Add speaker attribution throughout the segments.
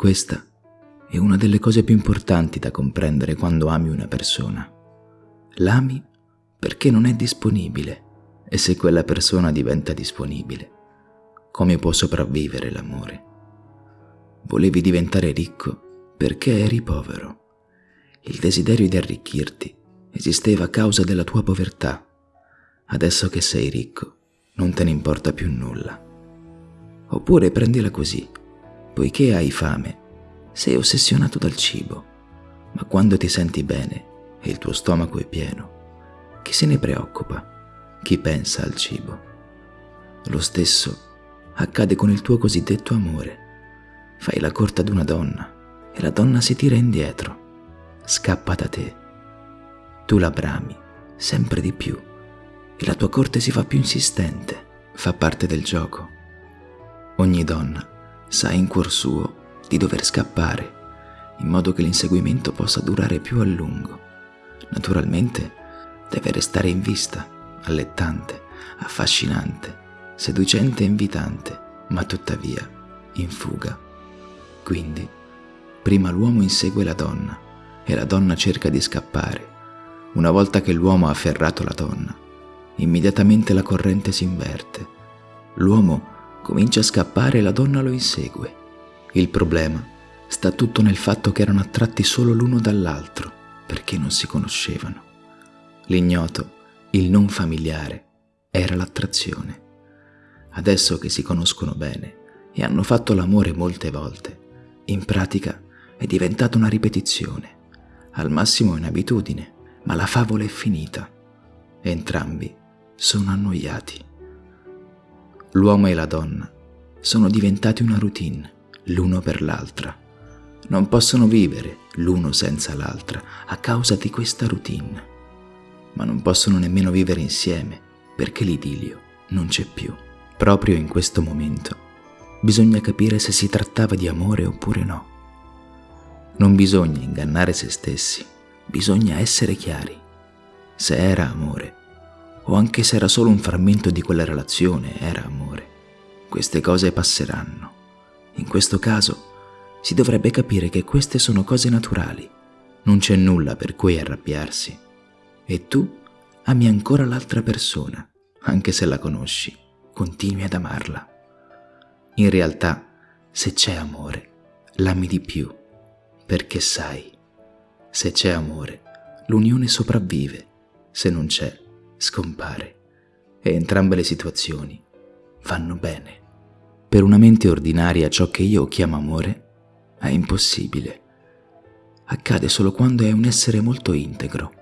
Speaker 1: Questa è una delle cose più importanti da comprendere quando ami una persona. L'ami perché non è disponibile e se quella persona diventa disponibile, come può sopravvivere l'amore? Volevi diventare ricco perché eri povero. Il desiderio di arricchirti esisteva a causa della tua povertà. Adesso che sei ricco, non te ne importa più nulla. Oppure prendila così, poiché hai fame, sei ossessionato dal cibo, ma quando ti senti bene e il tuo stomaco è pieno, chi se ne preoccupa? Chi pensa al cibo? Lo stesso accade con il tuo cosiddetto amore. Fai la corte ad una donna e la donna si tira indietro, scappa da te. Tu la brami sempre di più e la tua corte si fa più insistente, fa parte del gioco. Ogni donna sa in cuor suo di dover scappare, in modo che l'inseguimento possa durare più a lungo. Naturalmente deve restare in vista, allettante, affascinante, seducente e invitante, ma tuttavia in fuga. Quindi, prima l'uomo insegue la donna e la donna cerca di scappare. Una volta che l'uomo ha afferrato la donna, immediatamente la corrente si inverte. L'uomo comincia a scappare e la donna lo insegue. Il problema sta tutto nel fatto che erano attratti solo l'uno dall'altro perché non si conoscevano. L'ignoto, il non familiare, era l'attrazione. Adesso che si conoscono bene e hanno fatto l'amore molte volte, in pratica è diventata una ripetizione, al massimo è un'abitudine, ma la favola è finita. Entrambi sono annoiati. L'uomo e la donna sono diventati una routine, l'uno per l'altra. Non possono vivere l'uno senza l'altra a causa di questa routine ma non possono nemmeno vivere insieme perché l'idilio non c'è più. Proprio in questo momento bisogna capire se si trattava di amore oppure no. Non bisogna ingannare se stessi, bisogna essere chiari. Se era amore, o anche se era solo un frammento di quella relazione, era amore. Queste cose passeranno. In questo caso si dovrebbe capire che queste sono cose naturali. Non c'è nulla per cui arrabbiarsi e tu ami ancora l'altra persona, anche se la conosci, continui ad amarla. In realtà, se c'è amore, l'ami di più, perché sai, se c'è amore, l'unione sopravvive, se non c'è, scompare. E entrambe le situazioni vanno bene. Per una mente ordinaria ciò che io chiamo amore è impossibile. Accade solo quando è un essere molto integro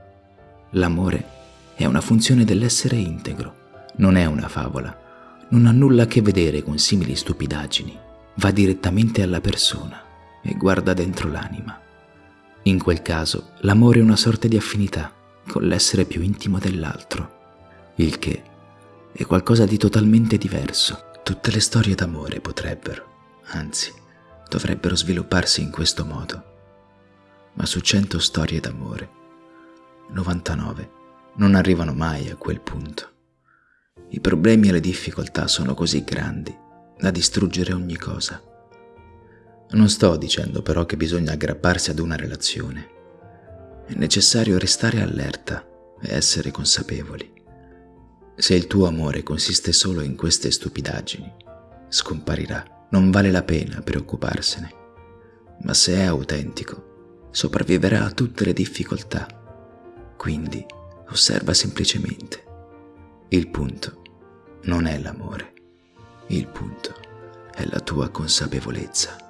Speaker 1: L'amore è una funzione dell'essere integro, non è una favola, non ha nulla a che vedere con simili stupidaggini, va direttamente alla persona e guarda dentro l'anima. In quel caso l'amore è una sorta di affinità con l'essere più intimo dell'altro, il che è qualcosa di totalmente diverso. Tutte le storie d'amore potrebbero, anzi, dovrebbero svilupparsi in questo modo. Ma su cento storie d'amore 99 non arrivano mai a quel punto. I problemi e le difficoltà sono così grandi da distruggere ogni cosa. Non sto dicendo però che bisogna aggrapparsi ad una relazione. È necessario restare allerta e essere consapevoli. Se il tuo amore consiste solo in queste stupidaggini, scomparirà. Non vale la pena preoccuparsene. Ma se è autentico, sopravviverà a tutte le difficoltà quindi osserva semplicemente. Il punto non è l'amore, il punto è la tua consapevolezza.